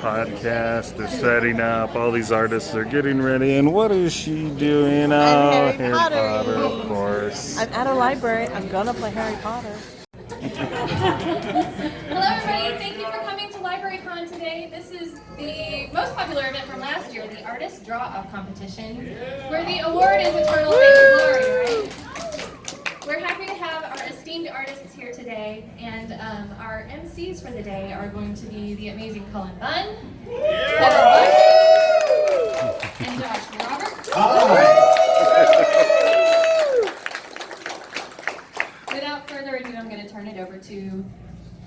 podcast They're setting up. All these artists are getting ready. And what is she doing? I'm Oh, Harry Potter. of course. I'm at a library. I'm gonna play Harry Potter. Hello, everybody. Thank you for coming to LibraryCon today. This is the most popular event from last year, the Artist Draw Up Competition, where the award is Eternal Fame and Glory, right? We're happy to have our esteemed artists here today, and um, our MCs for the day are going to be the amazing Cullen Bunn, Heather Buck, and Josh Roberts. Without further ado, I'm going to turn it over to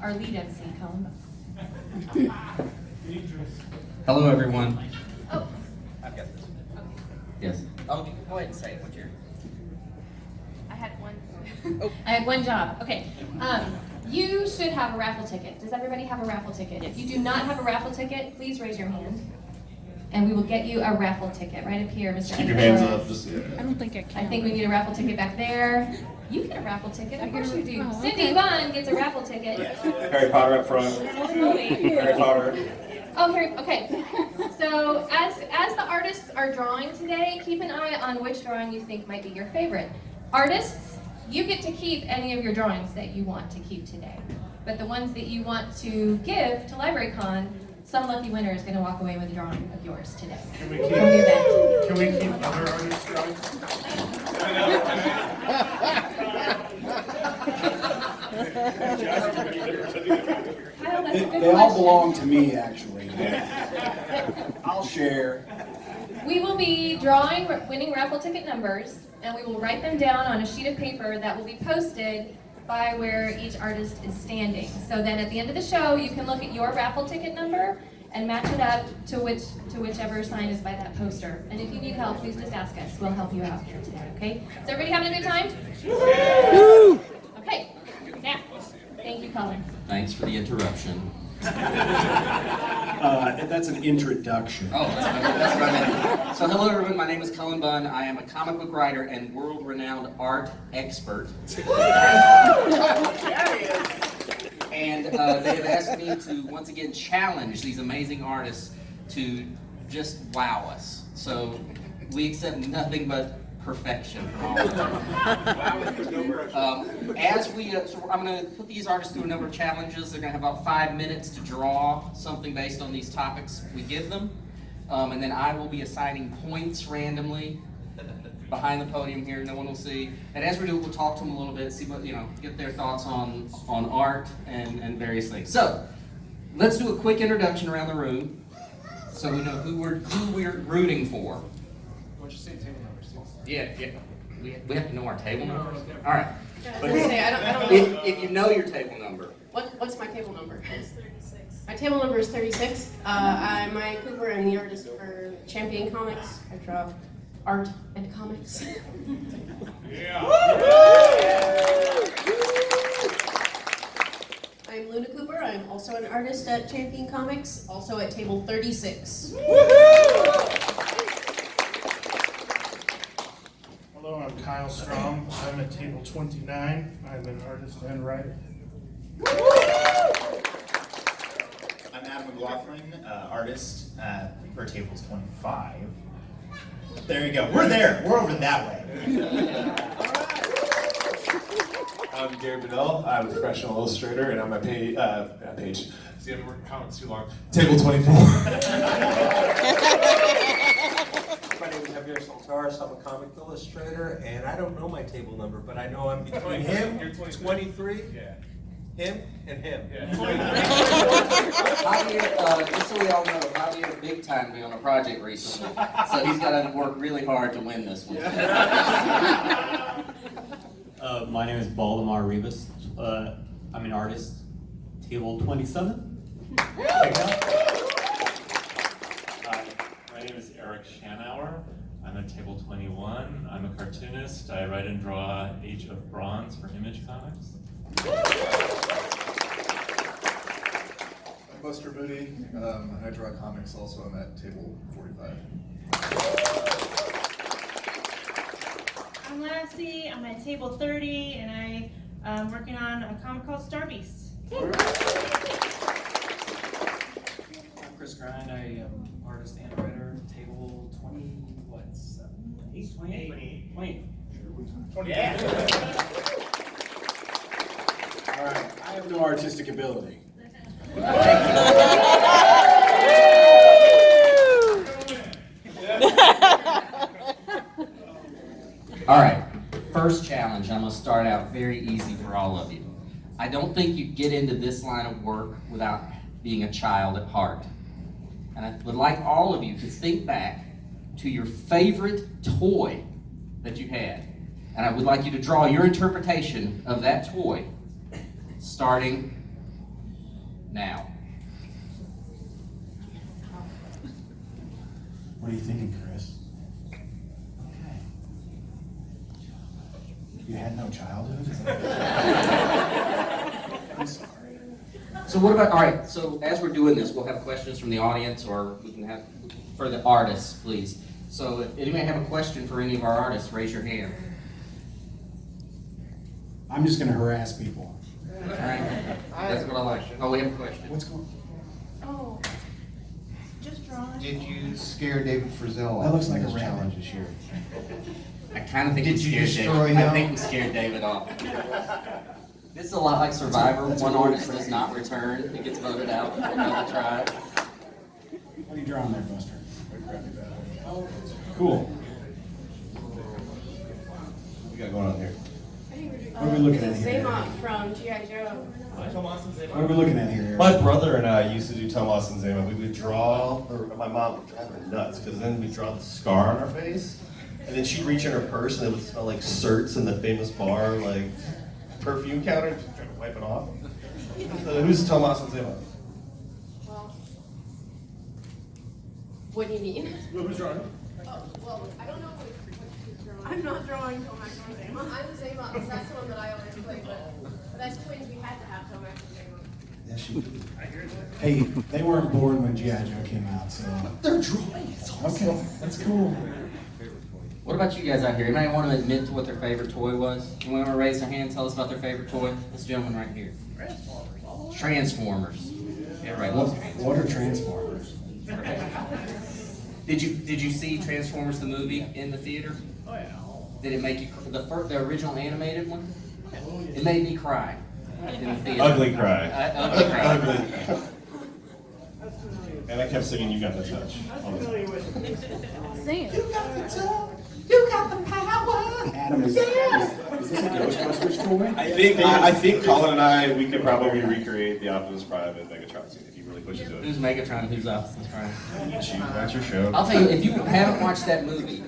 our lead MC, Cullen Bunn. Hello, everyone. Oh, I've got this. Yes. Oh, go ahead and say it. What's your? I had one. I had one job. Okay. Um, you should have a raffle ticket. Does everybody have a raffle ticket? If you do not have a raffle ticket, please raise your hand. And we will get you a raffle ticket right up here, Mr. Keep your hands up. Just, I don't think I can. I think we need a raffle ticket back there. You get a raffle ticket. Of course you do. Oh, Cindy okay. Bunn gets a raffle ticket. Harry Potter up front. Harry Potter. Oh, here, okay. So as, as the artists are drawing today, keep an eye on which drawing you think might be your favorite. Artists, you get to keep any of your drawings that you want to keep today. But the ones that you want to give to LibraryCon, some lucky winner is going to walk away with a drawing of yours today. Can we keep, can we keep other artists drawings? They, they all belong to me, actually. I'll share. We will be drawing winning raffle ticket numbers, and we will write them down on a sheet of paper that will be posted by where each artist is standing. So then at the end of the show, you can look at your raffle ticket number and match it up to which to whichever sign is by that poster. And if you need help, please just ask us. We'll help you out here today, okay? Is everybody having a good time? Okay, now, thank you, Cullen. Thanks for the interruption. Uh, that's an introduction. Oh, that's that's what I meant. So, hello, everyone. My name is Cullen Bunn. I am a comic book writer and world-renowned art expert. And uh, they have asked me to once again challenge these amazing artists to just wow us. So we accept nothing but perfection all of them. Um, as we, uh, so I'm going to put these artists through a number of challenges. They're going to have about five minutes to draw something based on these topics we give them. Um, and then I will be assigning points randomly behind the podium here. No one will see. And as we do we'll talk to them a little bit, see what, you know, get their thoughts on, on art and, and various things. So, let's do a quick introduction around the room so we know who we're, who we're rooting for. What'd you say, table number six? Yeah, yeah. We, we have to know our table numbers. All right. I was say, I don't, I don't know. If, if you know your table number, What, what's my table number? It's 36. My table number is 36. Uh, I'm Maya Cooper. I'm the artist for Champion Comics. I draw art and comics. yeah. I'm Luna Cooper. I'm also an artist at Champion Comics, also at table 36. Hello, I'm Kyle Strahm. I'm at table twenty-nine. I'm an artist and writer. I'm Adam McLaughlin, uh, artist uh, for tables 25. There you go. We're there. We're over that way. I'm Gary Bedell. I'm a professional illustrator, and I'm a page. Uh, uh, page. See, I've been working comics too long. Table 24. My name is Javier Saltares. I'm a comic illustrator, and I don't know my table number, but I know I'm between him, You're 23. 23, yeah. him, and him. Javier, uh, just so we all know, Javier big time me on a project recently, so he's got to work really hard to win this one. Uh, my name is Baldemar Rivas. Uh, I'm an artist. Table 27. Hi, my name is Eric Shanower. I'm at table 21. I'm a cartoonist. I write and draw Age of Bronze for Image Comics. I'm Buster Moody. Um, I draw comics also. I'm at table 45. I'm Lassie. I'm at table 30, and I am working on a comic called Star Beast. I'm Chris Grine. I am artist and writer. Table 20, what, seven, eight, 28? 28. 28. All right, I have no artistic ability. All right, first challenge. I'm gonna start out very easy for all of you. I don't think you get into this line of work without being a child at heart. And I would like all of you to think back to your favorite toy that you had. And I would like you to draw your interpretation of that toy starting now. What are you thinking, Chris? Okay. You had no childhood? I'm sorry. So what about, all right, so as we're doing this, we'll have questions from the audience or we can have, for the artists, please. So if anybody have a question for any of our artists, raise your hand. I'm just gonna harass people. All right, that's what I like. Oh, we have a question. What's going? On? Oh, just drawing. Did you scare David Frizzell? That looks like a challenge this year? I kind of think Did we you scared destroy David. I think we scared David off. This is a lot like Survivor. One artist does not return. He gets voted out for another tribe. What are you drawing there, Buster? Cool. What we got going on here? What are we looking at here? Xamot from G.I. Joe. What are we looking at here? My brother and I used to do Tomax and Xamot. We would draw, or my mom would drive her nuts, because then we'd draw the scar on our face, and then she'd reach in her purse and it would smell like certs in the famous bar, like perfume counter, and she'd try to wipe it off. So who's Tomax and Xamot? Well, what do you mean? Who's drawing? Oh, well, I don't know what, what drawing. I'm not drawing Tomax or Xamot. I'm Xamot, because that's the one that I always play, but, but as twins, we had to have Tomax and Xamot. Yes, you do. Hey, they weren't born when G.I. Joe came out, so. They're drawing. It's awesome. Okay, that's cool. What about you guys out here? Anybody want to admit to what their favorite toy was? Anyone want to raise their hand? Tell us about their favorite toy. This gentleman right here. Transformers. Transformers. Yeah, right. What, what are Transformers? Did you did you see Transformers the movie in the theater? Oh, yeah. Did it make you the first, the original animated one? It made me cry in the theater. Ugly cry. Uh, ugly cry. Ugly. And I kept singing "You Got the Touch." all the time. Sing it. You got the power! Adam, is, is, is this a Ghostbusters toy? I think I, I think Cullen and I we could probably recreate the Optimus Prime and Megatron scene if you really it. Who's Megatron? Who's Optimus Prime? It's you. That's your show. I'll tell you, if you haven't watched that movie,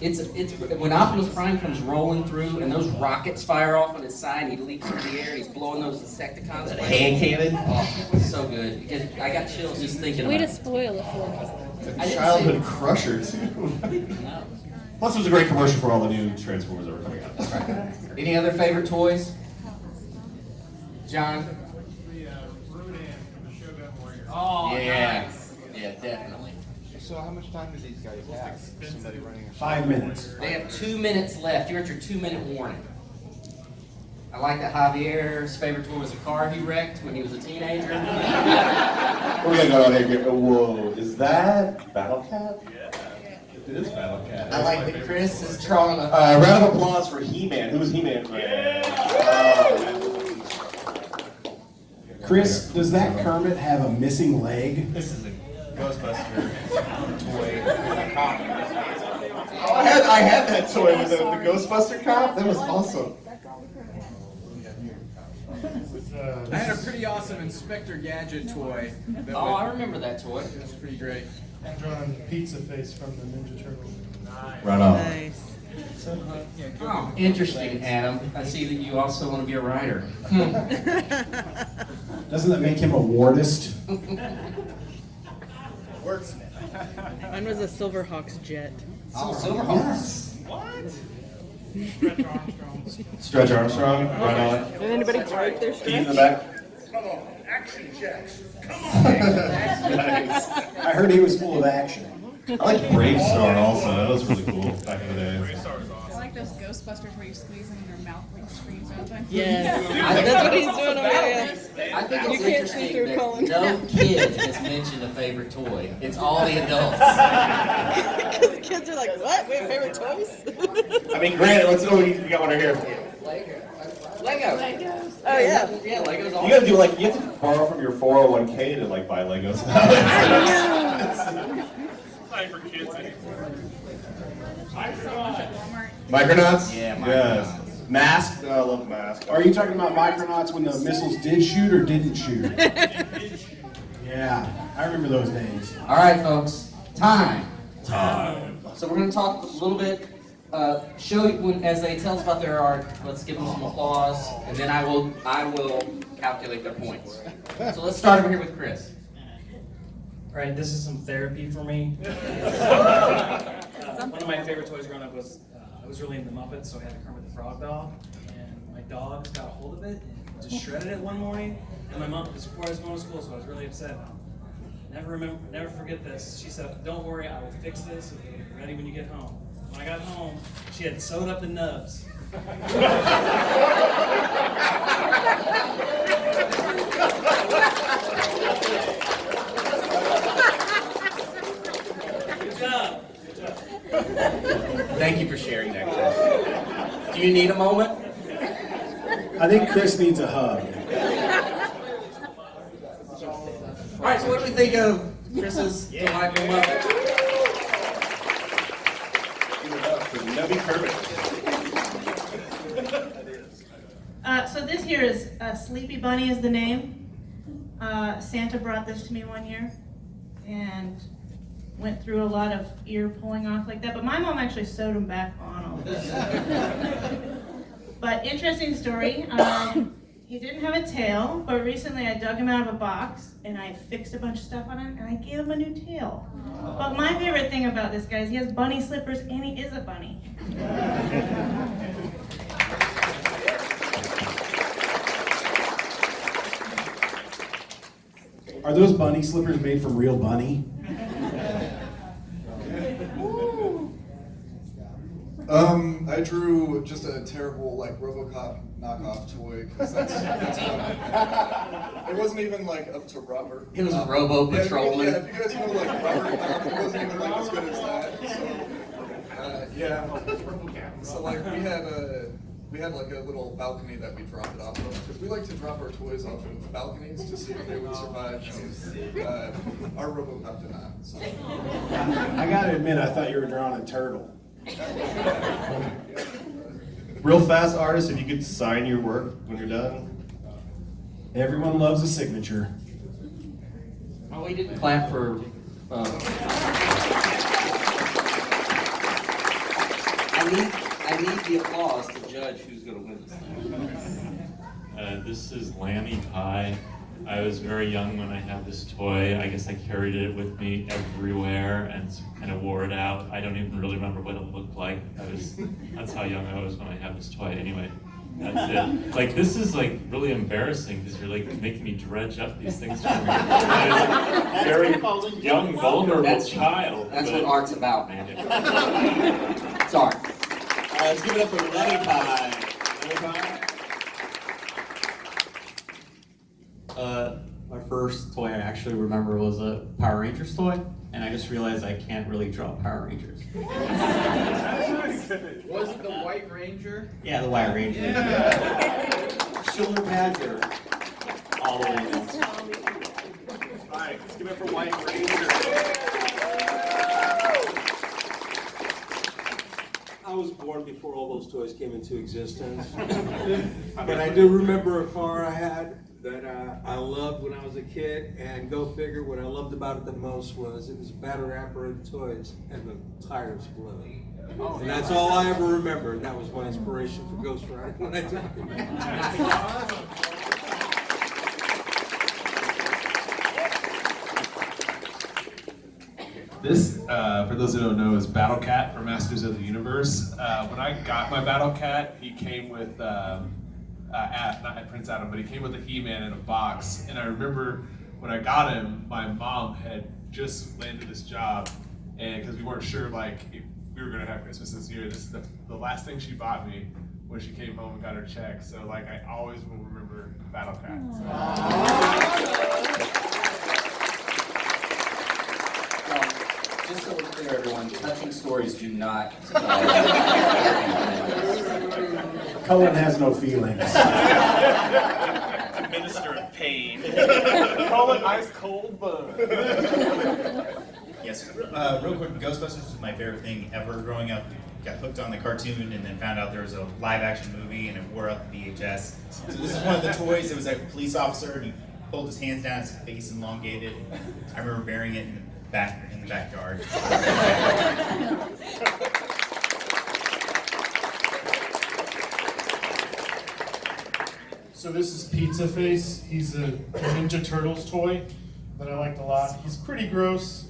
it's it's when Optimus Prime comes rolling through and those rockets fire off on his side, he leaps into the air, and he's blowing those Insecticons. That hand cannon? Oh, it's so good. Because I got chills just thinking Way about to it. spoil it for me. I didn't Childhood crusher too. Plus, it was a great commercial for all the new Transformers that were coming out. Any other favorite toys? John? Oh, yeah. nice. Yeah, definitely. So how much time do these guys have? Somebody running a Five minutes. They have two minutes left. You're at your two minute warning. I like that Javier's favorite toy was a car he wrecked when he was a teenager. We got going on here? Oh, Whoa, is that Battle Cat? Yeah. It is Battle Cat. I like that Chris is drawing a. Uh, round of applause for He-Man. Who was He-Man? Chris, does that Kermit have a missing leg? This is a Ghostbuster toy. Oh, I had I had that toy with the, the Ghostbuster cop. That was awesome. Uh, I had a pretty awesome Inspector Gadget toy. that Oh, would- I remember that toy. That's pretty great. I'm drawing Pizza Face from the Ninja Turtles. Nice. Right on. Nice. Oh, interesting, Adam. I see that you also want to be a writer. Doesn't that make him a wardist? Wordsmith. Mine was a Silverhawks jet. Oh, Silverhawks. What? Stretch Armstrong. Oh, right on. Did anybody break their Keith in the back. Come on, action jacks. Come on. nice. I heard he was full of action. I like Brave Star also. That was really cool back in the day. Those Ghostbusters where you squeeze them and their mouth like screams open. Yes. I- That's what he's doing over there. I think You it's can't see interesting through that Cullen. no kid has mentioned a favorite toy. It's all the adults. Because kids are like, what? We have favorite toys? I mean, granted, let's go. We got one right here. Lego. Legos. Oh, yeah. Yeah, Legos. You gotta do like you have to borrow from your 401k to like buy Legos. Time for kids anymore. Micronauts. Yeah, Yes. Mask. Oh, I love Mask. Are you talking about Micronauts when the missiles did shoot or didn't shoot? Yeah, I remember those days. All right, folks. Time. Time. So we're going to talk a little bit. Uh, show you when, as they tell us about their art. Let's give them some applause, and then I will I will calculate their points. So let's start over here with Chris. All right, this is some therapy for me. Uh, one of my favorite toys growing up was I was really into Muppets, so I had a Kermit the Frog doll, and my dog got a hold of it and just shredded it one morning. And my mom, before I was going to school, so I was really upset. Never remember, never forget this. She said, "Don't worry, I will fix this. It'll ready when you get home." When I got home, she had sewed up the nubs. Good job. Good job. Thank you for sharing that, Chris. Do you need a moment? I think Chris needs a hug. All right. So what do we think of Chris's delightful Muppet? Give it up for Nubby Kermit. Uh, so this here is uh, Sleepy Bunny is the name. Uh, Santa brought this to me one year, and went through a lot of ear pulling off like that. But my mom actually sewed him back on all this. but interesting story. Um, he didn't have a tail, but recently I dug him out of a box and I fixed a bunch of stuff on him and I gave him a new tail. But my favorite thing about this guy is he has bunny slippers and he is a bunny. Are those bunny slippers made from real bunny? Um, I drew just a terrible like RoboCop knockoff toy because that's, that's what, it wasn't even like up to Robert. It was Um, Robo yeah, you- Yeah, if you guys know like Robert, um, it wasn't even like as good as that. So, uh, yeah. So like we had a we had like a little balcony that we dropped it off of because we like to drop our toys off of balconies to see if they would survive. And, uh, our RoboCop did not. So. I gotta admit, I thought you were drawing a turtle. Real fast artist, if you could sign your work when you're done. Everyone loves a signature. Oh, we didn't clap for. Uh, I need I need the applause to judge who's going to win this thing. Uh, this is Lammy Pie. I was very young when I had this toy. I guess I carried it with me everywhere and kind of wore it out. I don't even really remember what it looked like. I was, that's how young I was when I had this toy. Anyway, that's it. Like this is like really embarrassing because you're like making me dredge up these things for me. I was a very young, vulnerable That's- child. That's but- what art's about, man. It's art. All right, let's give it up for Lemmy Pie. Lemmy Pie. Uh, my first toy I actually remember was a Power Rangers toy, and I just realized I can't really draw Power Rangers. Was it the White Ranger? Yeah, the White Ranger. Shoulder pads are all the way down. All right, let's give it for White Ranger. I was born before all those toys came into existence. but I do remember a car I had that uh, I loved when I was a kid, and go figure, what I loved about it the most was it was battery operated toys and the tires blew. And that's all I ever remember. and That was my inspiration for Ghost Rider when I This, uh, for those who don't know, is Battle Cat from Masters of the Universe. Uh, when I got my Battle Cat, he came with, um, uh, at, not at Prince Adam, but he came with a He-Man in a box. And I remember when I got him, my mom had just landed this job, and because we weren't sure like if we were gonna have Christmas this year. This is the, the last thing she bought me when she came home and got her check. So like I always will remember Battle Cat. Just so we're clear, everyone, touching stories do not. Cullen has no feelings. Minister of pain. Call it ice cold Bunn. Yes, uh, real quick, Ghostbusters was my favorite thing ever growing up. Got hooked on the cartoon and then found out there was a live action movie and it wore out the VHS. So this is one of the toys. It was like a police officer and he pulled his hands down, his face elongated. I remember burying it in the back in the backyard. So this is Pizza Face. He's a Ninja Turtles toy that I liked a lot. He's pretty gross.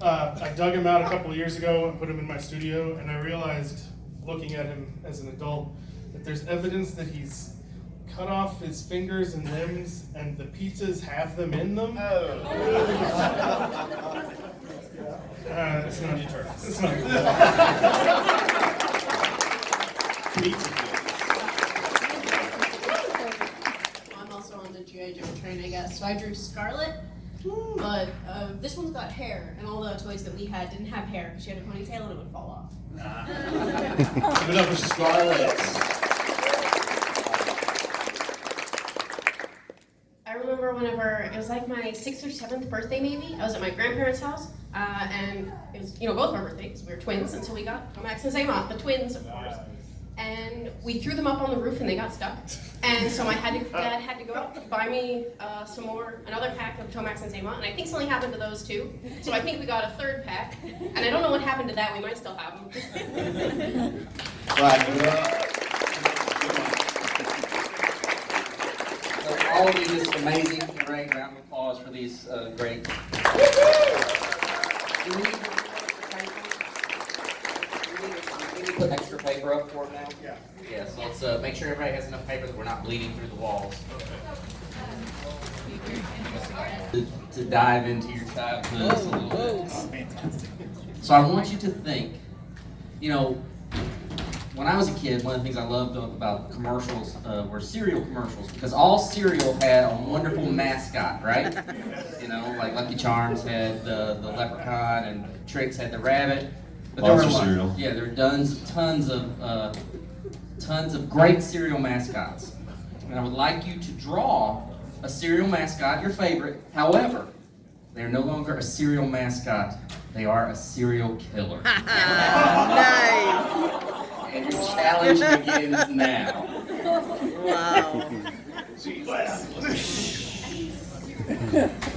Uh, I dug him out a couple years ago and put him in my studio, and I realized, looking at him as an adult, that there's evidence that he's cut off his fingers and limbs, and the pizzas have them in them. Uh, it's not It's not I'm also on the G.I. Joe train, So I drew Scarlet, but uh, this one's got hair, and all the toys that we had didn't have hair because she had a ponytail and it would fall off. Give it up for Scarlett. I remember whenever it was like my sixth or seventh birthday, maybe. I was at my grandparents' house, uh, and it was you know both our birthdays. We were twins until we got Max and Xamot, the twins, of course. And we threw them up on the roof, and they got stuck. And so my had to, dad had to go out buy me uh, some more, another pack of Tomax and Xamot, and I think something happened to those too. So I think we got a third pack, and I don't know what happened to that. We might still have them. Right, give it up. So all of you, this amazing. Great round of applause for these uh, great. Do we need- do we need to Put extra paper up for it now? Yeah. Yes, let's uh, make sure everybody has enough paper that we're not bleeding through the walls. To, to dive into your childhood a little bit. So I want you to think, you know, when I was a kid, one of the things I loved about commercials uh, were cereal commercials because all cereal had a wonderful mascot, right? You know, like Lucky Charms had the, the leprechaun and Trix had the rabbit. But there were Monster cereal. Yeah, there were tons, tons of, uh, tons of great cereal mascots. And I would like you to draw a cereal mascot, your favorite. However, they are no longer a cereal mascot. They are a serial killer. nice. And your challenge begins now. Wow.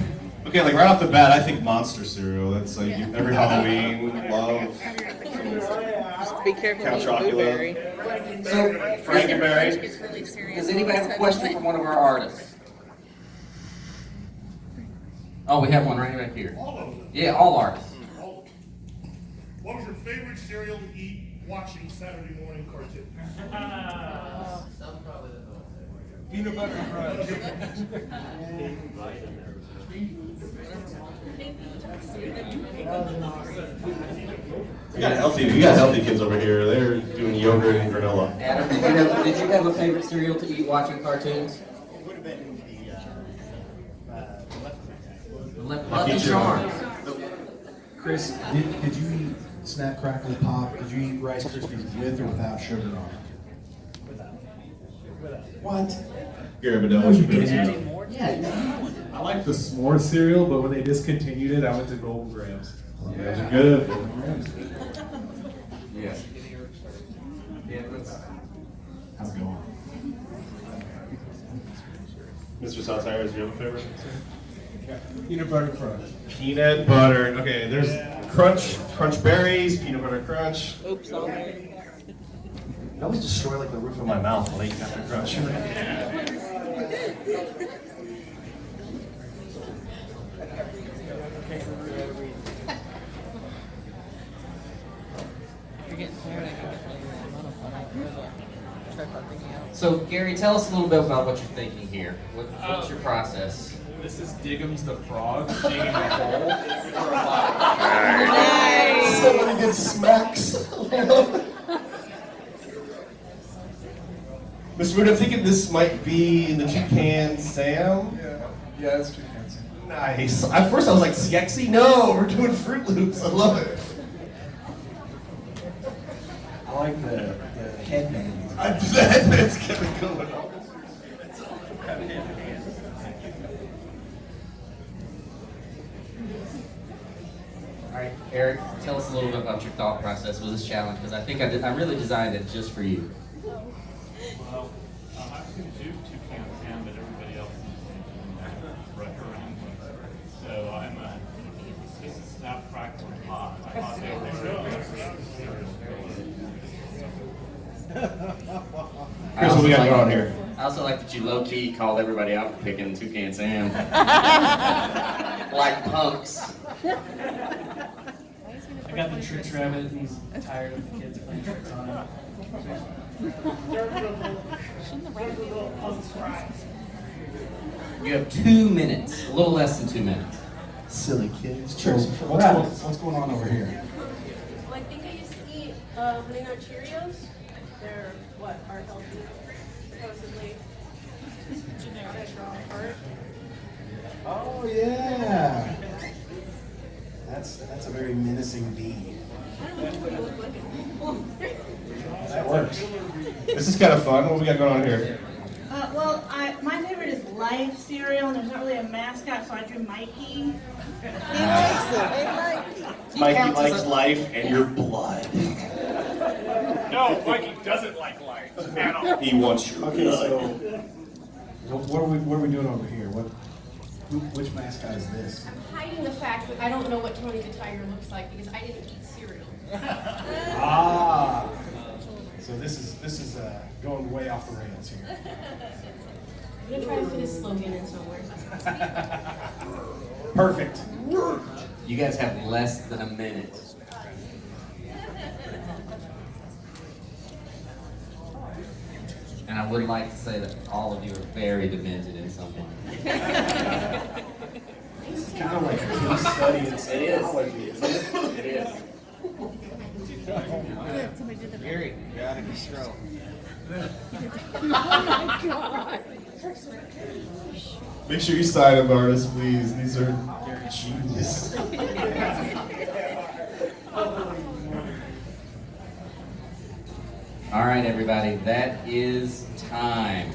Okay, like right off the bat, I think monster cereal. That's like you- every Halloween, love. Just be careful Count with Chocula. blueberry. So, Frankenberry. It's really serious. Does anybody have a question for one of our artists? Oh, we have one right back here. All of them. Yeah, all artists. What was your favorite cereal to eat watching Saturday morning cartoon? Peanut butter crunch. We got healthy. We got healthy kids over here. They're doing yogurt and granola. Adam, did you have, did you have a favorite cereal to eat watching cartoons? Would have been the, uh, uh, the Le- Lucky Lucky Charms. Charms. Chris, did, did you eat Snap Crackle Pop? Did you eat Rice Krispies with or without sugar on it? What? Gary Bedell, what's your favorite Yeah. I like the s'more cereal, but when they discontinued it, I went to Golden Grahams. Yeah, those are good. Yeah. Yeah, that's. How's it going? Mr. Saltares, do you have a favorite? Peanut butter crunch. Peanut butter. Okay, there's crunch, crunch berries, peanut butter crunch. Oops, all I always destroy like the roof of my mouth when I eat Captain Crunch. You're getting. I get really monotone. I can really tripod thinking out. So, Gary, tell us a little bit about what you're thinking here. What, what's your um, process? This is Diggums the frog digging a hole. Nice. So many good smacks. know? Mr. Wood, I'm thinking this might be the Toucan Sam. Yeah, yeah, it's too Sam. Nice. At first I was like, Skexy? No, we're doing Froot Loops. I love it. I like the, the headband. I, the headband's kind of going on. All right, Eric, tell us a little bit about your thought process with this challenge because I think I, did, I really designed it just for you. Well, I was going to do two can Sam, but everybody else is recommending. So I'm a, this is Snap Crackle and Pop. I thought they were Chris, what we got going on here? I also like that you low key called everybody out for picking Toucan Sam. like punks. I got the Trix rabbit, and he's tired of the kids playing tricks on him. You have two minutes, a little less than two minutes. Silly kids. So, what's, going, what's going on over here? Well, I think I used to eat uh, Honey Nut Cheerios. They're what are healthy, supposedly. Generic art. Oh yeah. That's that's a very menacing bee. That works. This is kind of fun. What we got going on here? Uh, well, I, my favorite is Life cereal, and there's not really a mascot, so I drew Mikey. Mikey likes life and your blood. No, Mikey doesn't like life at all. He wants you. Okay, blood. so what, what are we what are we doing over here? What who, which mascot is this? I'm hiding the fact that I don't know what Tony the Tiger looks like because I didn't eat cereal. Ah. So this is this is uh, going way off the rails here. I'm gonna try to fit a slogan in somewhere. Perfect. You guys have less than a minute. And I would like to say that all of you are very demented in some way. This is kind of like a case study in It is. psychology, isn't it? It is. Somebody did the Gary, you're out of control. Oh my god. Make sure you sign them, artists, please. These are genius. All right, everybody, that is time.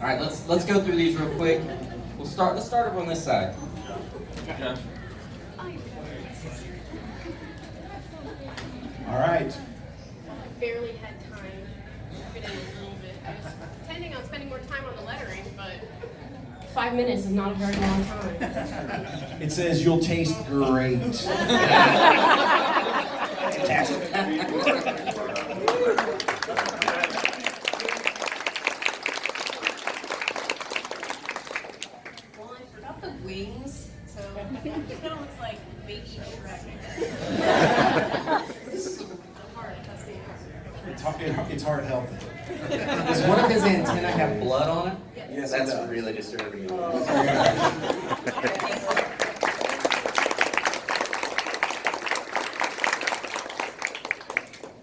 All right, let's let's go through these real quick. We'll start. Let's start over on this side. All right. I barely had time to fit in a little bit. I was intending on spending more time on the lettering, but five minutes is not a very long time. It says you'll taste great. Well, I forgot the wings, so it kind of looks like baby Shrek. The heart, that's the heart. It's hard, it- it's hard healthy. Does one of his antennae have blood on it? Yes, That's does. really disturbing. Oh.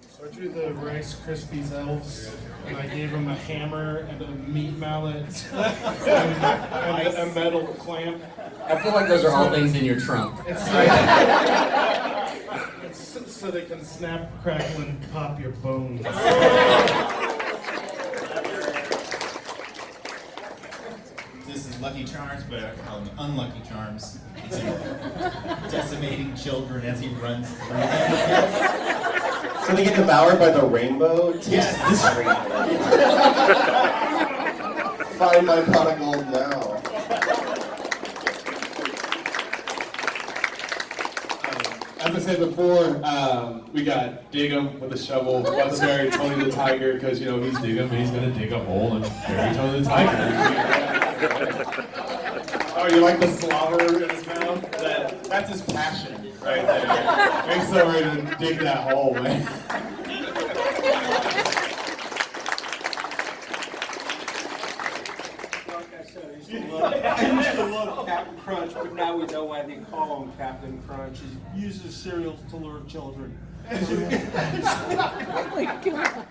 So I drew the Rice Krispies elves, and I gave them a hammer and a meat mallet and, and a metal clamp. I feel like those are all things in your trunk. It's, it's so they can snap, crackle, and pop your bones. This is Lucky Charms, but I call them Unlucky Charms. Decimating children as he runs through them. So they get devoured by the rainbow? Taste Yes. this rainbow. Find my pot of gold now. I said before, um, we got dig 'em with a shovel. Bury Tony the Tiger because you know he's dig 'em and he's gonna dig a hole and bury Tony the Tiger. oh, you like the slobber in his mouth? That that's his passion right there. He's so ready to dig that hole, man. Like I said, I used to love, I used to love Captain Crunch, but now we know why they can't call him Captain Crunch. He uses cereals to lure children. Oh my god.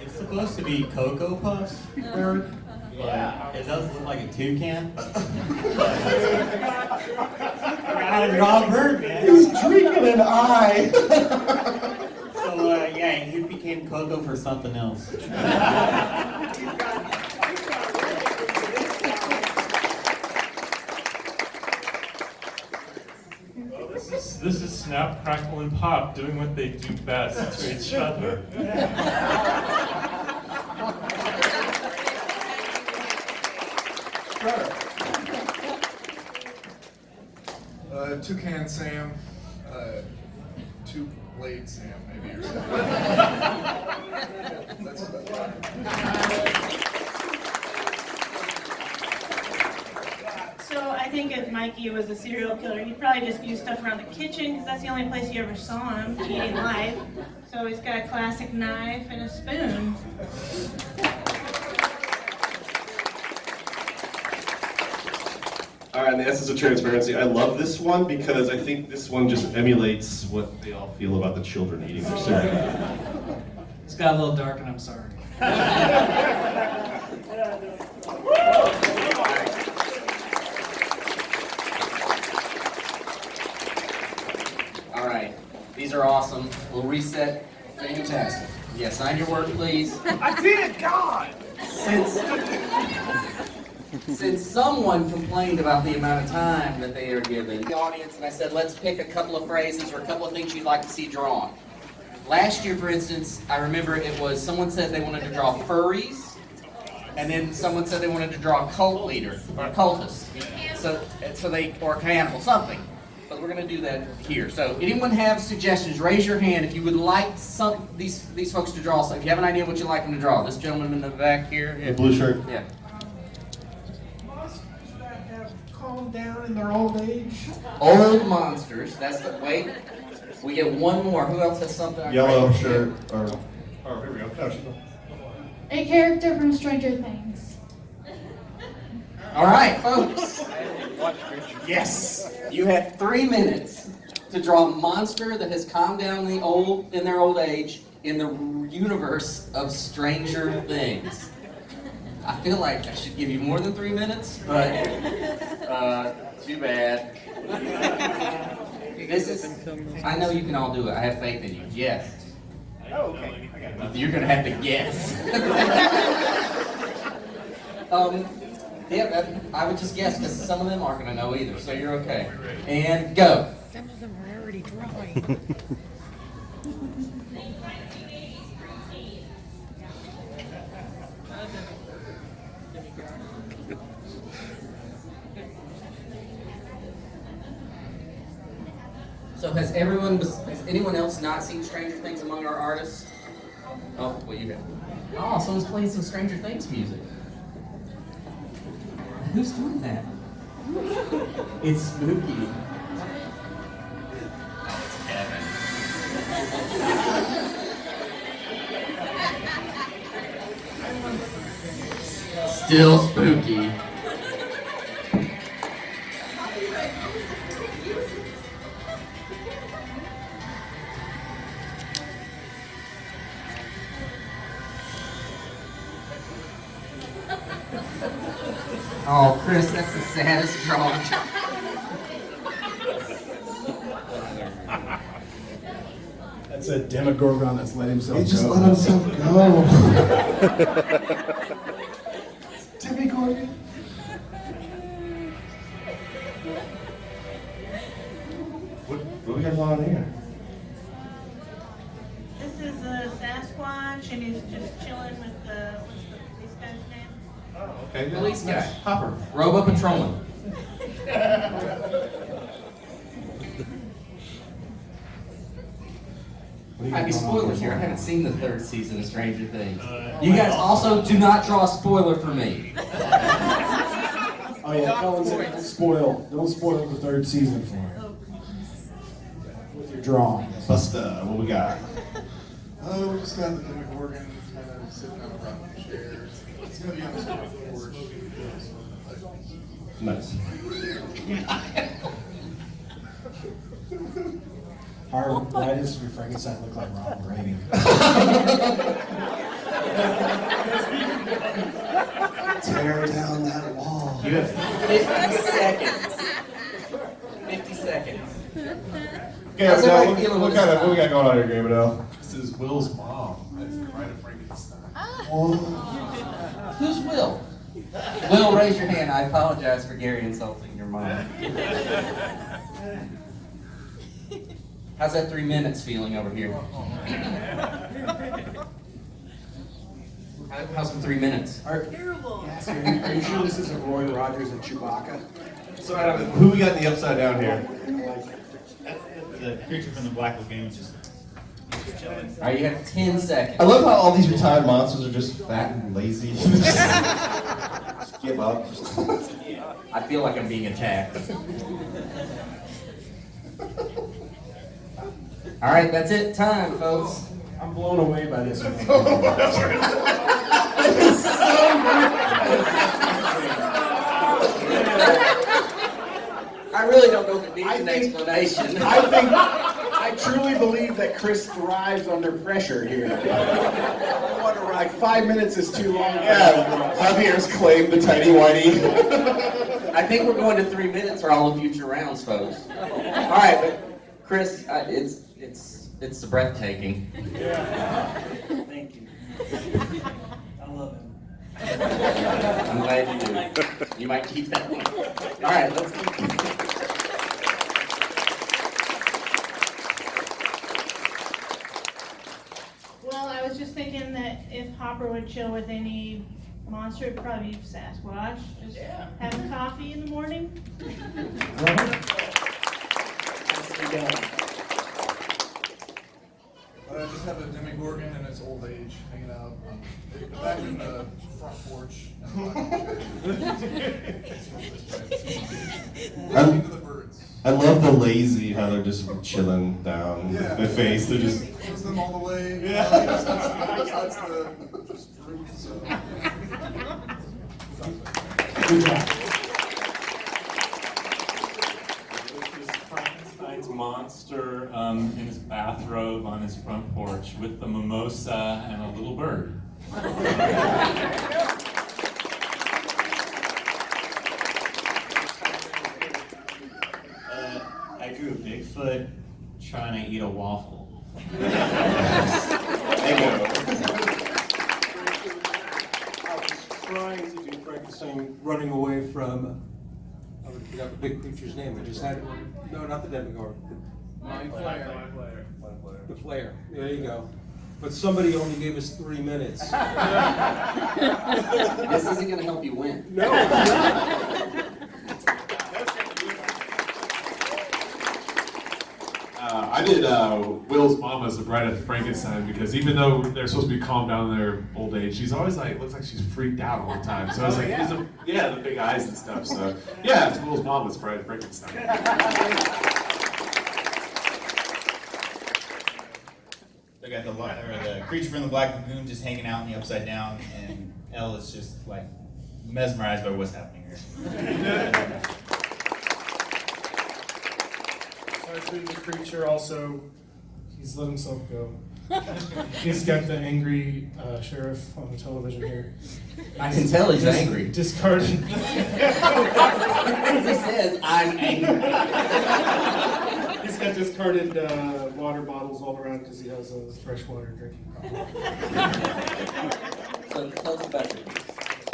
It's supposed to be Cocoa Puffs, Bird. Yeah. It does look like a toucan. I gotta draw a bird, man. He's drinking an eye. So, uh, yeah, he became Coco for something else. Well, this is this is Snap, Crackle, and Pop doing what they do best to each other. Uh, Toucan Sam, uh, Two Blade Sam, maybe or something. That's about So I think if Mikey was a serial killer, he'd probably just used stuff around the kitchen because that's the only place you ever saw him eating live. So he's got a classic knife and a spoon. All right, in the essence of transparency, I love this one because I think this one just emulates what they all feel about the children eating their cereal. It's got a little dark and I'm sorry. All right, these are awesome. We'll reset. Fantastic. Yeah, sign your word, please. I did, God! Since, since someone complained about the amount of time that they are given, the audience, and I said, let's pick a couple of phrases or a couple of things you'd like to see drawn. Last year, for instance, I remember it was someone said they wanted to draw furries, and then someone said they wanted to draw a cult leader or a cultist. So, so they or a cannibal, something. But we're going to do that here. So, anyone have suggestions? Raise your hand if you would like some these these folks to draw So If you have an idea what you'd like them to draw, this gentleman in the back here. The blue shirt. Yeah. Monsters that have calmed down in their old age. Old monsters. That's the wait. We get one more. Who else has something? Yellow shirt or oh here we go. No, she's not. A character from Stranger Things. All right, folks. Yes. You had three minutes to draw a monster that has calmed down the old in their old age in the universe of Stranger Things. I feel like I should give you more than three minutes, but uh, too bad. This is. I know you can all do it. I have faith in you. Yes. Oh, okay. You're gonna have to guess. um, yeah, that, I would just guess because some of them aren't gonna know either. So you're okay. And go. Some of them are already drawing. So has everyone, has anyone else not seen Stranger Things among our artists? Oh, well you have. Oh, someone's playing some Stranger Things music. Who's doing that? It's spooky. Still spooky. Demogorgon let himself He go. just let himself go. Demogorgon. What, what we got on here? This is a Sasquatch, and he's just chilling with the, what's the police guy's name? Oh, okay. Police guy. Hopper. Robo Patrolman. Might be spoilers here. I haven't seen the third season of Stranger Things. Uh, you guys also do not draw a spoiler for me. Oh yeah, Cullen said don't spoil, don't spoil the third season for him. Oh, With your drawing. Buster, what we got? Oh, we just got the Demogorgon kind uh, of sitting on a rocking chair. It's gonna be on the scoreboard. Nice. Harv, why does your Frankenstein look like Ronald Reagan? Tear down that wall. You have 50 seconds. 50 seconds. Okay, How's now, everybody what, feeling what kind of what we got going on here, Gary Bedell? This is Will's mom. That's the Bride of Frankenstein. Ah. Who's Will? Will, raise your hand. I apologize for Gary insulting your mom. How's that three minutes feeling over here? Oh, oh, oh. How- How's the three minutes? Terrible. Are you sure this isn't Roy Rogers and Chewbacca? So Adam, who we got in the upside down here? The creature from the Black Lagoon just. just chilling. All right, you have 10 seconds. I love how all these retired monsters are just fat and lazy. just give up. I feel like I'm being attacked. All right, that's it. Time, folks. I'm blown away by this one. I really don't know if it needs an explanation. I think, I truly believe that Chris thrives under pressure here. I wonder, like, five minutes is too long. Yeah, Javier's claimed the tiny whitey. I think we're going to three minutes for all the future rounds, folks. All right, but Chris, uh, it's it's it's the breathtaking. Thank you. I love him. I'm glad you do. You might keep that one. All right, let's keep. Well, I was just thinking that if Hopper would chill with any monster, it'd probably be Sasquatch. Just having coffee in the morning. just have a Demogorgon and its old age hanging out um, back in the front porch. I'm- the birds. I love the lazy, how they're just chilling down Yeah. their face. They're just. Gives them all the way. Yeah. Uh, just that's, that's the just fruit. So. Good job. This is Frankenstein's monster um, in his bathrobe on his front porch with the mimosa and a little bird. Uh, I drew a Bigfoot trying to eat a waffle. I was trying to do Frankenstein running away from, forgot the big creature's name, I just had it, no, not the Demogorgon. Mind Flayer. The Flayer, there you go. But somebody only gave us three minutes. This isn't going to help you win. No. Uh, I did uh, Will's mom as the bride of Frankenstein because even though they're supposed to be calm down in their old age, she's always like looks like she's freaked out all the time. So I was Oh, like, yeah. "Is it- yeah, the big eyes and stuff. So yeah, it's Will's mom as bride of Frankenstein. They got the or the creature from the Black Lagoon just hanging out in the upside down, and Elle is just like mesmerized by what's happening here. Actually, the creature also, he's let himself go. He's got the angry uh, sheriff on the television here. I can tell he's Dis- angry. Discarded. he says, I'm angry. He's got discarded uh, water bottles all around because he has a freshwater drinking problem. So tell us about it.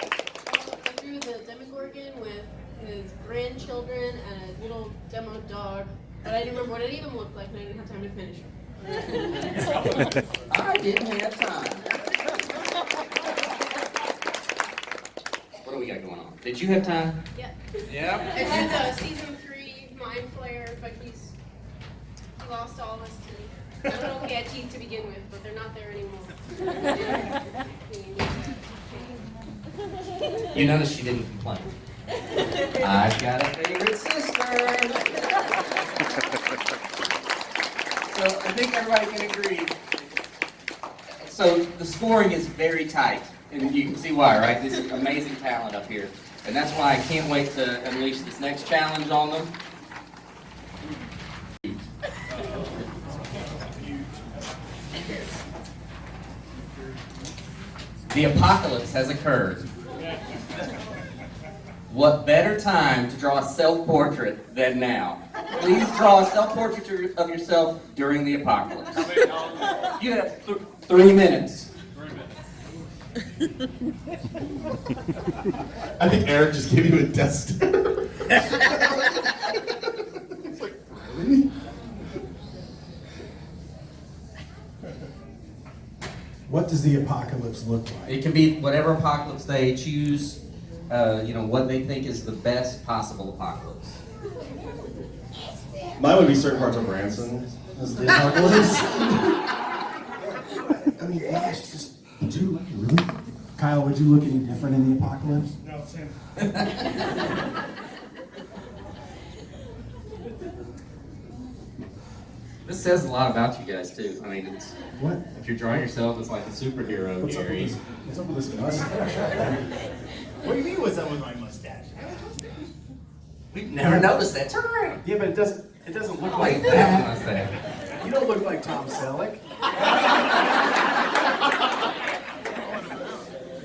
I drew the Demogorgon with his grandchildren and a little demo dog, but I didn't remember what it even looked like, and I didn't have time to finish it. I didn't have time. What do we got going on? Did you have time? Yeah. Yeah. It had uh, season three Mind Flayer, but he's he lost all of his teeth. I don't know if he had teeth to begin with, but they're not there anymore. You notice she didn't complain. I've got a favorite sister. So I think everybody can agree. So the scoring is very tight. And you can see why, right? This is amazing talent up here. And that's why I can't wait to unleash this next challenge on them. The apocalypse has occurred. What better time to draw a self-portrait than now? Please draw a self-portrait of yourself during the apocalypse. You have th- three minutes. I think Eric just gave you a death stare. It's like, really? What does the apocalypse look like? It can be whatever apocalypse they choose, uh, you know, what they think is the best possible apocalypse. Mine would be certain parts of Branson as the apocalypse. I mean, gosh, just would you look really? Kyle, would you look any different in the apocalypse? No, same. This says a lot about you guys too. I mean, it's What? if you're drawing yourself as like a superhero, What's up with this? What's up with this mustache? What do you mean what's up with my mustache? We've never noticed that. Turn around. Yeah, but it doesn't. It doesn't look Like like that that. mustache. You don't look like Tom Selleck.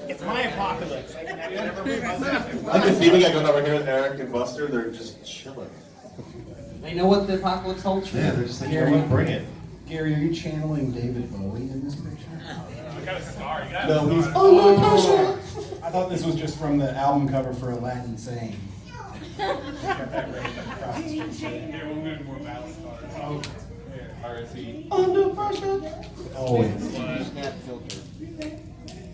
It's my apocalypse. I can have whatever my mustache. I can see we got going over here with Eric and Buster. They're just chilling. They know what the apocalypse holds true. Yeah, they're just like, Gary, yeah, bring it. Gary, are you channeling David Bowie in this picture? I got a star. You got No, he's under pressure. Oh, oh, I thought this was just from the album cover for Aladdin Sane. Here, we'll move more balance. Oh, RSE. Under pressure. Always.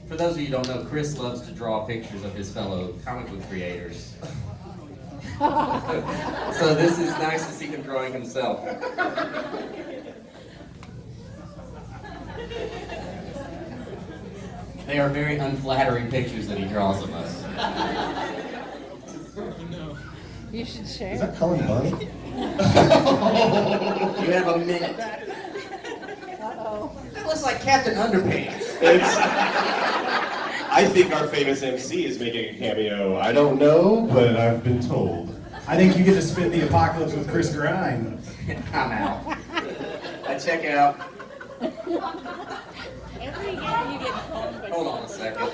For those of you who don't know, Chris loves to draw pictures of his fellow comic book creators. so this is nice to see him drawing himself. They are very unflattering pictures that he draws of us. You should share. Is that Cullen Bunny? You have a minute. Uh-oh. That looks like Captain Underpants. It's, I think our famous MC is making a cameo. I don't know, but I've been told. I think you get to spend the apocalypse with Chris Grimes. I'm out. I check out. Every year you get phoned by Hold on a second.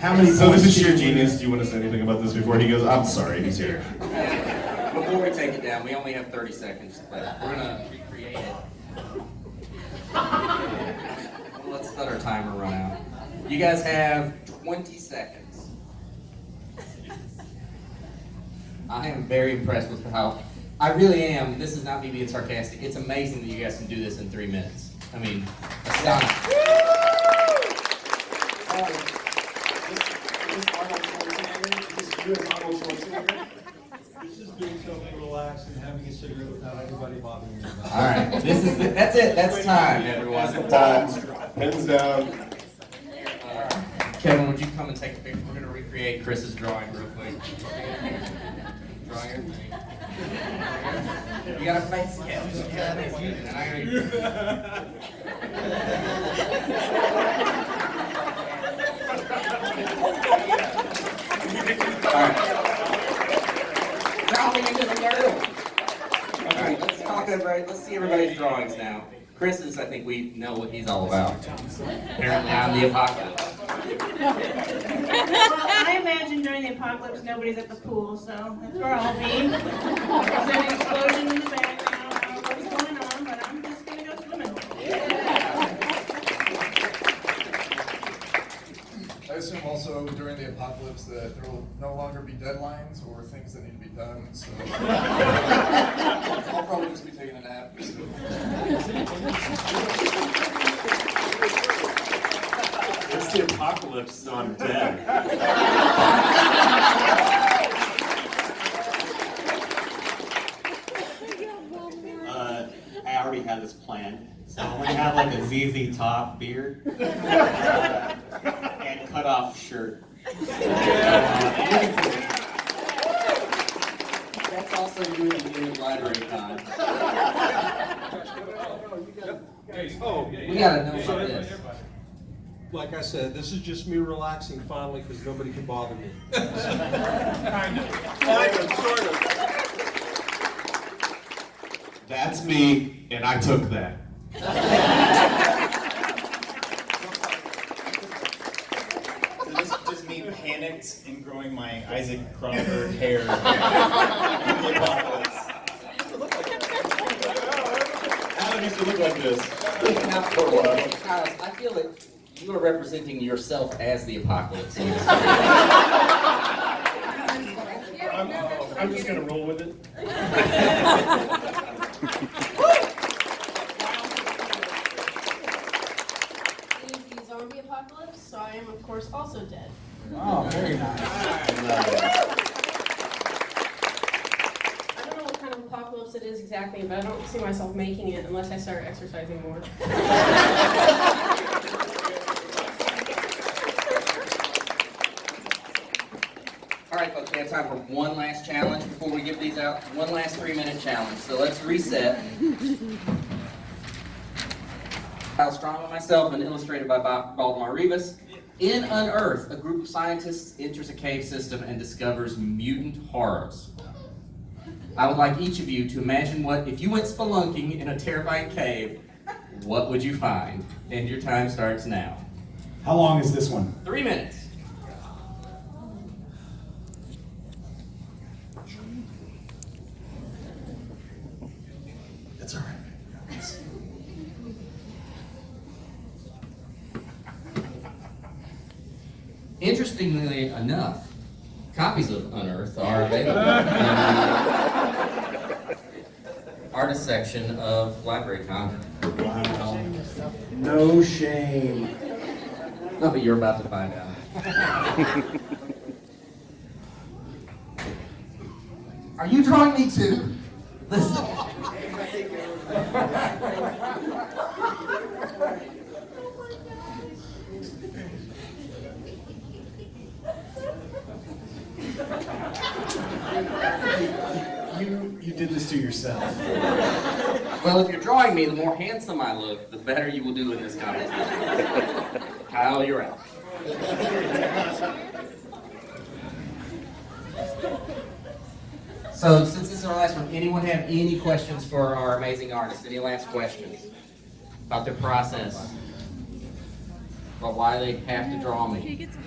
How many So this is sheer genius. Do you want to say anything about this before he goes? I'm sorry, he's here. Before we take it down, we only have 30 seconds left. We're gonna recreate it. Let's let our timer run out. You guys have 20 seconds. I am very impressed with how, I really am, this is not me being sarcastic, it's amazing that you guys can do this in three minutes. I mean, astonishing. It's just being so relaxed and having a cigarette without anybody bothering you. All right, this is, the- that's it, that's time, everyone. Time. Pens down. Kevin, would you come and take a picture? We're gonna recreate Chris's drawing real quick. Drawing You got a face, I Alright. Dropping into the nerd. Alright, let's talk everybody, let's see everybody's drawings now. Chris is, I think we know what he's all about. Apparently I'm the apocalypse. well, I imagine during the apocalypse, nobody's at the pool, so that's where I'll be. There's an explosion in the background, I don't know what's going on, but I'm just gonna go swimming. I assume also during the apocalypse that there will no longer be deadlines or things that need to be done, so I'll probably just be taking a nap. It's the apocalypse, so I'm dead. Uh, I already had this planned, so I'm gonna have like a ZZ Top beard uh, and cut off shirt. That's also doing the new library con. Oh, We gotta know so about this. Like I said, this is just me relaxing finally because nobody can bother me. Kind of. Kind of, sort of. That's me, and I took that. So this is just me panicked and growing my Isaac Cronenberg hair. Adam used to look like this. Now, Kyle, I feel that you are representing yourself as the apocalypse. in this story. I'm, I'm just gonna roll with it. It is the zombie apocalypse, so I am of course also dead. I don't know what kind of apocalypse it is exactly, but I don't see myself making it unless I start exercising more. All right, folks, we have time for one last challenge before we give these out. One last three-minute challenge. So let's reset. Kyle Strahm and myself, and illustrated by Baldemar Rivas. In Unearth, a group of scientists enters a cave system and discovers mutant horrors. I would like each of you to imagine what, if you went spelunking in a terrifying cave, what would you find? And your time starts now. How long is this one? Three minutes. It's all right. Interestingly enough, copies of Unearthed are available in the artist section of Wow. No shame. No, but you're about to find out. Are you drawing me too? Listen. You you did this to yourself. Well, if you're drawing me, the more handsome I look, the better you will do in this competition. Kyle, you're out. So, since this is our last one, anyone have any questions for our amazing artist? Any last questions about their process? About why they have to draw me?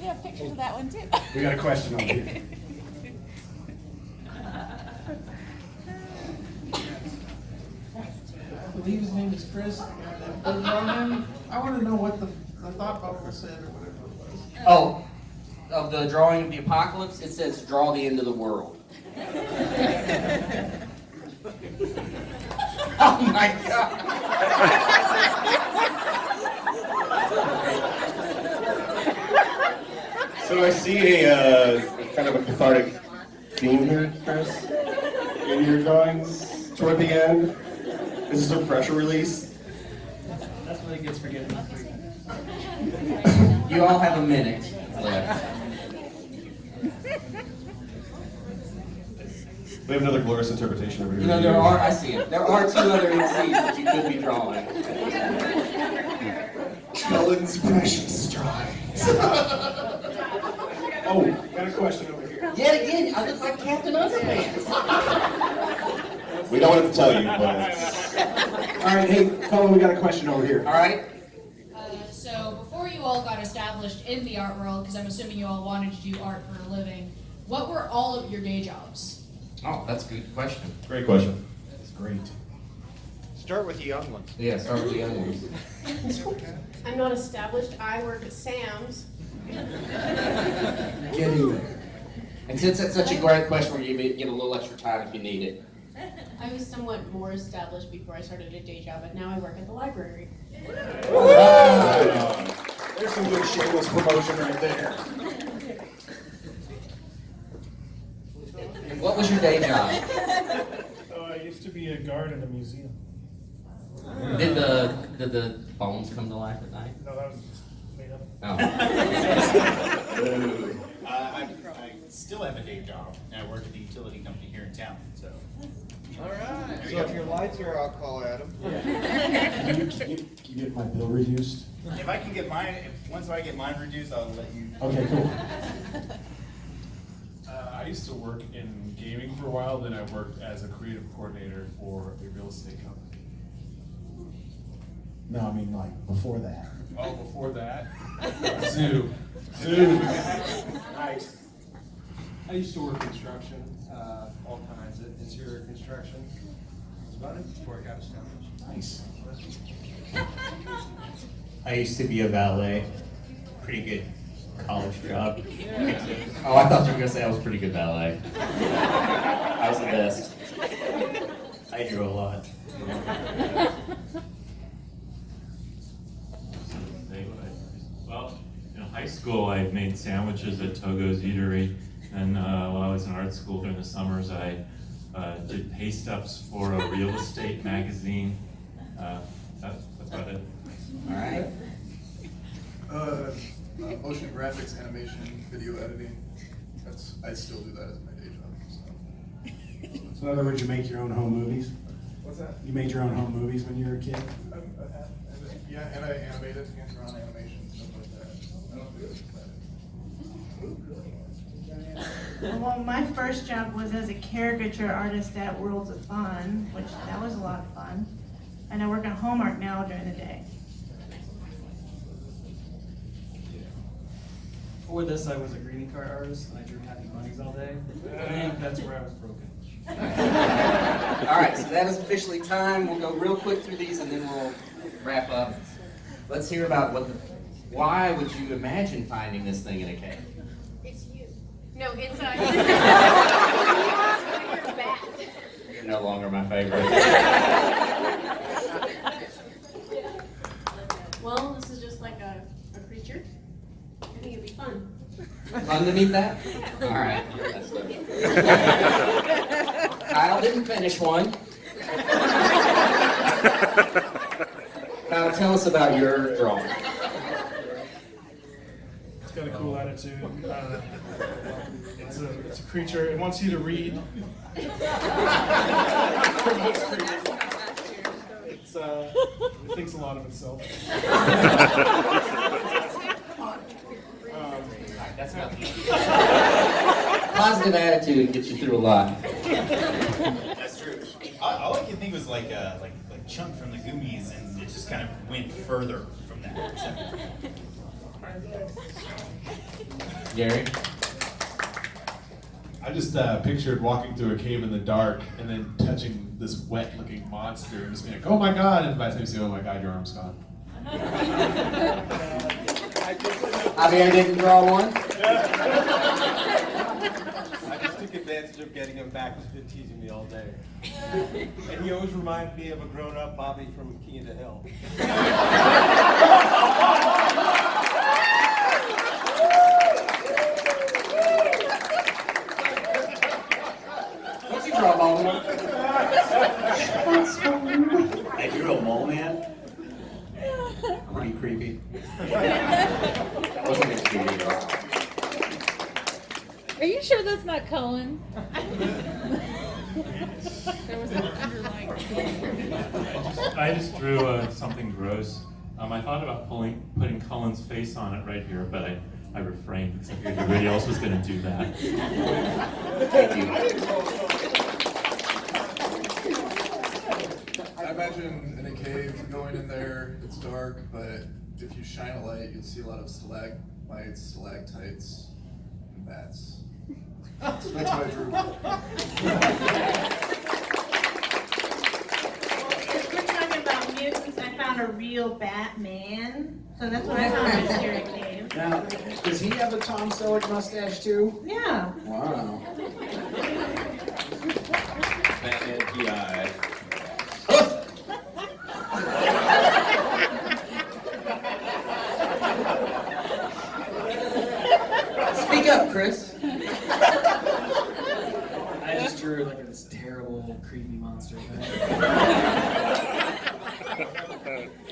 Yeah, pictures of that one too. We got a question over here. believe his name is Chris. But Ronan, I want to know what the, the thought bubble said or whatever it was. Oh, of the drawing of the apocalypse, it says draw the end of the world. oh my god. So I see a uh, kind of a cathartic theme here, Chris, in your drawings toward the end. This is a pressure release. That's what he gets for getting free. You all have a minute left. We have another glorious interpretation over here. You know, there are, I see it, there are two other MCs that you could be drawing. Cullen's precious drawings. oh, got a question over here. Yet again, I look like Captain Underpants. We don't have to tell you, but All right, hey, Cullen, we got a question over here. All right. Uh, so before you all got established in the art world, because I'm assuming you all wanted to do art for a living, what were all of your day jobs? Oh, that's a good question. great question. That's great. Start with the young ones. Yeah, start with the young ones. I'm not established. I work at Sam's. Getting there. And since that's such a great question, we're gonna get a little extra time if you need it. I was somewhat more established before I started a day job, but now I work at the library. Wow. There's some good shameless promotion right there. What was your day job? Oh, I used to be a guard in a museum. Did the did the bones come to life at night? No, that was just made up. Oh. Uh, I, I still have a day job, I work at the utility company here in town, so. All right. So if your lights are out, call Adam. Can you, can you, can you get my bill reduced? If I can get mine, if, once I get mine reduced, I'll let you. Okay, cool. Uh, I used to work in gaming for a while, then I worked as a creative coordinator for a real estate company. No, I mean like before that. Oh, before that, zoo, zoo. Nice. I used to work construction, uh, all kinds of interior construction. That's about it before I got established. Nice. I used to be a valet. Pretty good college job. Oh, I thought you were gonna say I was pretty good valet. I was the best. I drew a lot. Well, in high school, I made sandwiches at Togo's Eatery, and uh, while I was in art school during the summers, I uh, did pay ups for a real estate magazine. Uh, that's about it. All right. Uh, uh, motion graphics, animation, video editing. That's I still do that as my day job. So. So in other words, you make your own home movies? What's that? You made your own home movies when you were a kid? I've, I've yeah, and I animated, hands-on animation, stuff like that. I don't do it. Well, my first job was as a caricature artist at Worlds of Fun, which that was a lot of fun. And I work at Hallmark now during the day. Before this, I was a greeting card artist, and I drew happy bunnies all day. I think that's where I was broken. All right, so that is officially time. We'll go real quick through these and then we'll wrap up. Let's hear about what the, why would you imagine finding this thing in a cave? It's you. No, it's your bat. You're no longer my favorite. Well, this is just like a, a creature. I think it'd be fun. Fun to meet that? All right. That's. Kyle didn't finish one. Kyle, tell us about your drawing. It's got a cool attitude. Uh, it's, a, it's a creature. It wants you to read. it's, uh, it thinks a lot of itself. um, That's nothing. Positive attitude gets you through a lot. That's true. All, all I could think was like uh, like like Chunk from the Goonies, and it just kind of went further from that. So. Gary? I just uh, pictured walking through a cave in the dark and then touching this wet-looking monster and just being like, "Oh my god!" And by the time you say, "Oh my god," your arm's gone. Javier didn't draw one? I just took advantage of getting him back. He's been teasing me all day. And he always reminds me of a grown-up Bobby from King of the Hill. What'd you draw, Baldemar? I drew a mole man. Pretty creepy. That wasn't as creepy at all. Are you sure that's not Cullen? there was an underlying. I just drew uh, something gross. Um, I thought about pulling, putting Cullen's face on it right here, but I, I refrained because I figured nobody else was going to do that. Thank you. I imagine in a cave, going in there, it's dark, but if you shine a light, you'll see a lot of stalagmites, stalactites, and bats. That's what I drew. If we're talking about mutants, I found a real Batman. So that's what I found in Mystery Cave. Now, does he have a Tom Selleck mustache too? Yeah. Wow. Batman PI. Speak up, Chris. I just drew like this terrible, creepy monster thing.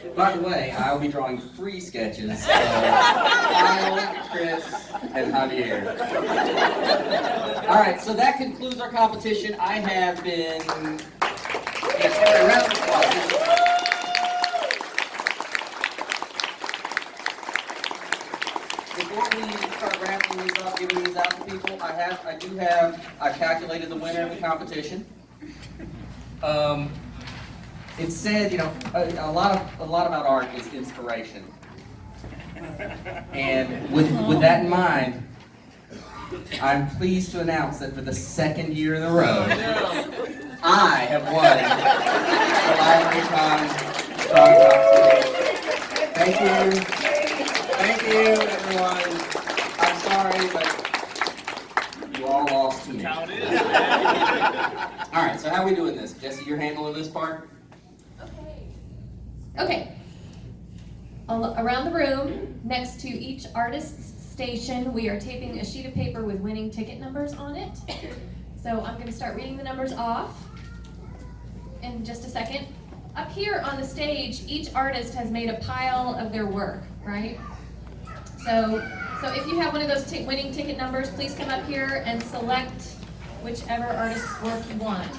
By the way, I'll be drawing three sketches of Kyle, Chris, and Javier. All right, so that concludes our competition. I have been. Yes, a round. Before we start wrapping these up, giving these out to people, I have, I do have, I calculated the winner of the competition. Um, it said, you know, a, a lot of, a lot about art is inspiration. And with, with that in mind, I'm pleased to announce that for the second year in a row, I have won the Library Thank you. Thank you, everyone. I'm sorry, but you all lost to me. All right, so how are we doing this? Jesse, you're handling this part? Okay. Okay. Around the room, next to each artist's station, we are taping a sheet of paper with winning ticket numbers on it. So I'm going to start reading the numbers off in just a second. Up here on the stage, each artist has made a pile of their work, right? So, so if you have one of those winning ticket numbers, please come up here and select whichever artist's work you want.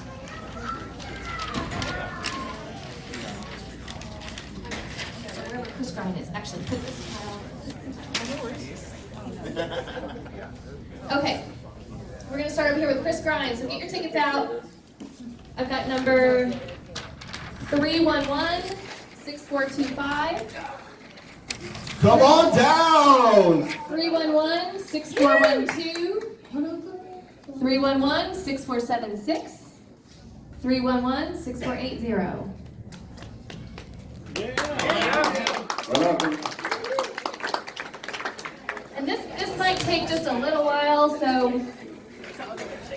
Chris Grine is actually put this. Okay, we're gonna start over here with Chris Grine, so get your tickets out. I've got number three one one six four two five. Come on down! 311 6412 311 6476 311 6480 And this this might take just a little while, so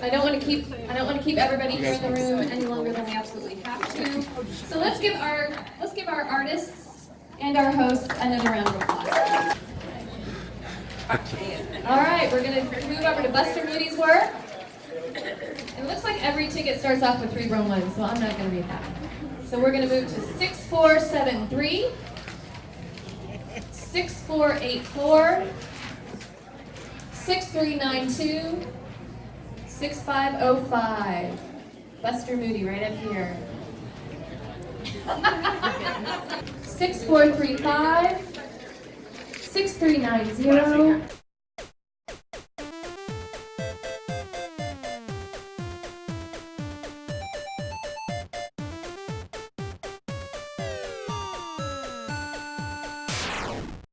I don't want to keep I don't want to keep everybody here in the room any longer than we absolutely have to. So let's give our let's give our artists and our hosts another round of applause. All right, we're gonna move over to Buster Moody's work. It looks like every ticket starts off with three row one, so I'm not gonna read that. So we're move to nine two, six five oh five. Buster Moody, right up here. Six four three five, six three nine zero,